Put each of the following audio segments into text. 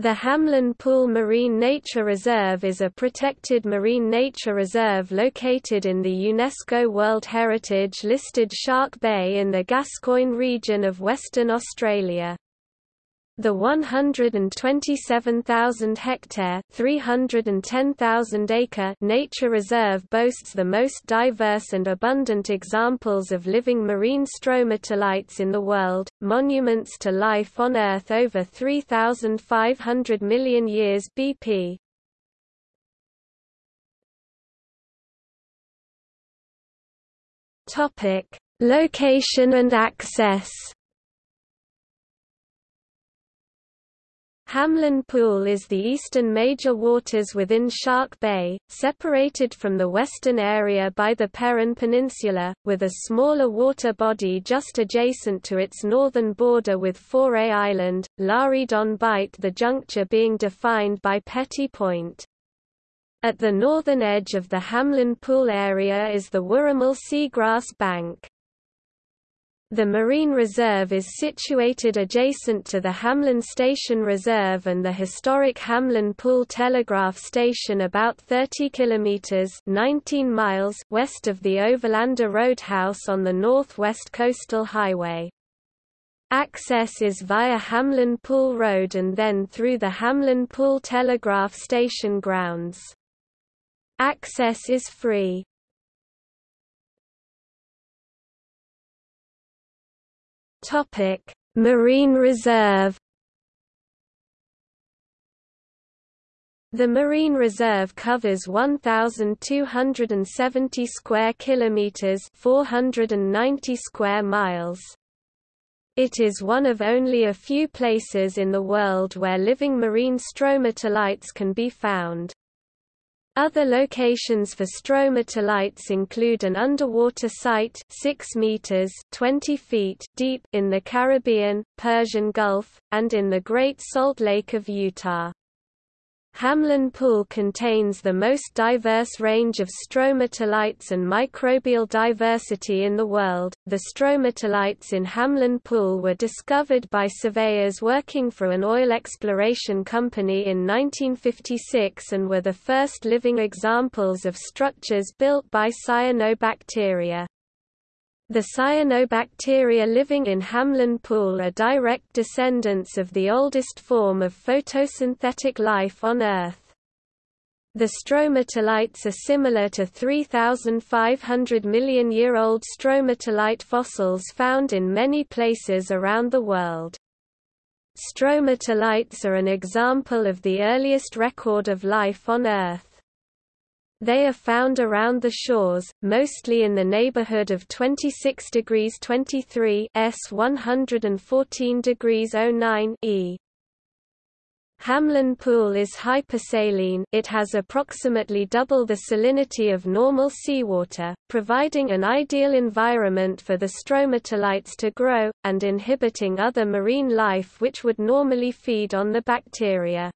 The Hamelin Pool Marine Nature Reserve is a protected marine nature reserve located in the UNESCO World Heritage listed Shark Bay in the Gascoyne region of Western Australia. The 127,000-hectare (310,000-acre) nature reserve boasts the most diverse and abundant examples of living marine stromatolites in the world, monuments to life on Earth over 3,500 million years BP. Topic: Location and access. Hamelin Pool is the eastern major waters within Shark Bay, separated from the western area by the Peron Peninsula, with a smaller water body just adjacent to its northern border with Faure Island, L'Haridon Bight the juncture being defined by Petit Point. At the northern edge of the Hamelin Pool area is the Wooramel Seagrass Bank. The Marine Reserve is situated adjacent to the Hamelin Station Reserve and the historic Hamelin Pool Telegraph Station about 30 kilometers (19 miles) west of the Overlander Roadhouse on the Northwest Coastal Highway. Access is via Hamelin Pool Road and then through the Hamelin Pool Telegraph Station grounds. Access is free. Topic: Marine Reserve. The Marine Reserve covers 1270 square kilometers, 490 square miles. It is one of only a few places in the world where living marine stromatolites can be found. Other locations for stromatolites include an underwater site 6 meters 20 feet deep in the Caribbean, Persian Gulf, and in the Great Salt Lake of Utah. Hamelin Pool contains the most diverse range of stromatolites and microbial diversity in the world. The stromatolites in Hamelin Pool were discovered by surveyors working for an oil exploration company in 1956 and were the first living examples of structures built by cyanobacteria. The cyanobacteria living in Hamelin Pool are direct descendants of the oldest form of photosynthetic life on Earth. The stromatolites are similar to 3,500 million year old stromatolite fossils found in many places around the world. Stromatolites are an example of the earliest record of life on Earth. They are found around the shores, mostly in the neighborhood of 26 degrees 23 S 114 degrees 09 E. Hamelin Pool is hypersaline it has approximately double the salinity of normal seawater, providing an ideal environment for the stromatolites to grow, and inhibiting other marine life which would normally feed on the bacteria.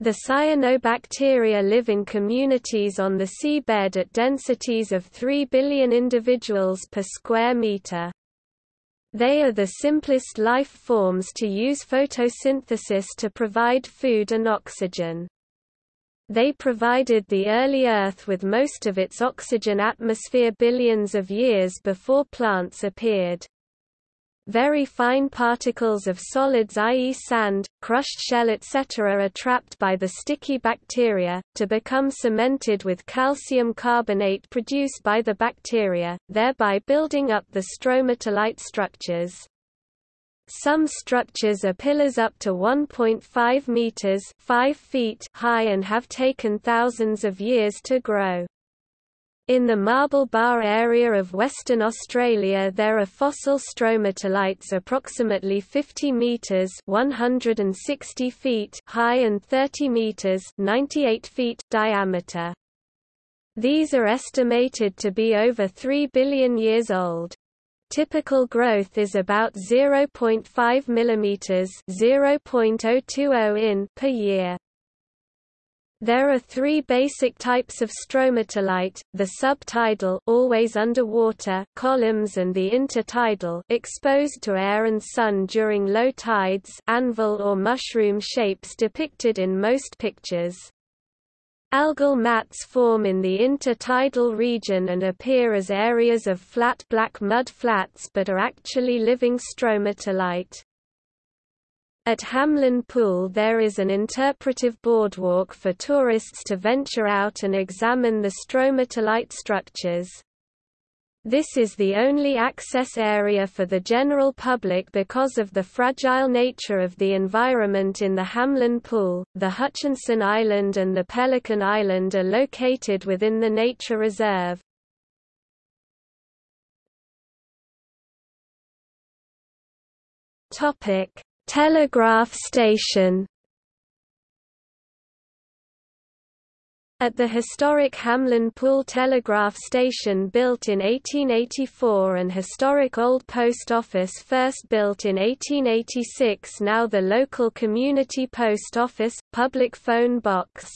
The cyanobacteria live in communities on the seabed at densities of 3 billion individuals per square meter. They are the simplest life forms to use photosynthesis to provide food and oxygen. They provided the early Earth with most of its oxygen atmosphere billions of years before plants appeared. Very fine particles of solids i.e. sand, crushed shell etc. are trapped by the sticky bacteria, to become cemented with calcium carbonate produced by the bacteria, thereby building up the stromatolite structures. Some structures are pillars up to 1.5 meters 5 feet high and have taken thousands of years to grow. In the Marble Bar area of Western Australia there are fossil stromatolites approximately 50 metres 160 feet high and 30 metres 98 feet diameter. These are estimated to be over 3 billion years old. Typical growth is about 0.5 mm 0.020 in per year. There are three basic types of stromatolite, the subtidal always underwater columns and the intertidal exposed to air and sun during low tides anvil or mushroom shapes depicted in most pictures. Algal mats form in the intertidal region and appear as areas of flat black mud flats but are actually living stromatolite. At Hamelin Pool there is an interpretive boardwalk for tourists to venture out and examine the stromatolite structures. This is the only access area for the general public because of the fragile nature of the environment in the Hamelin Pool. The Hutchinson Island and the Pelican Island are located within the nature reserve. Topic: Telegraph station At the historic Hamelin Pool Telegraph Station built in 1884 and historic Old Post Office first built in 1886 now the local community post office, public phone box.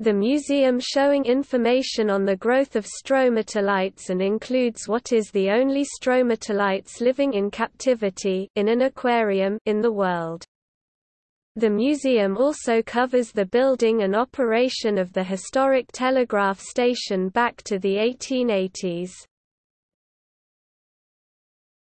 The museum showing information on the growth of stromatolites and includes what is the only stromatolites living in captivity in an aquarium in the world. The museum also covers the building and operation of the historic telegraph station back to the 1880s.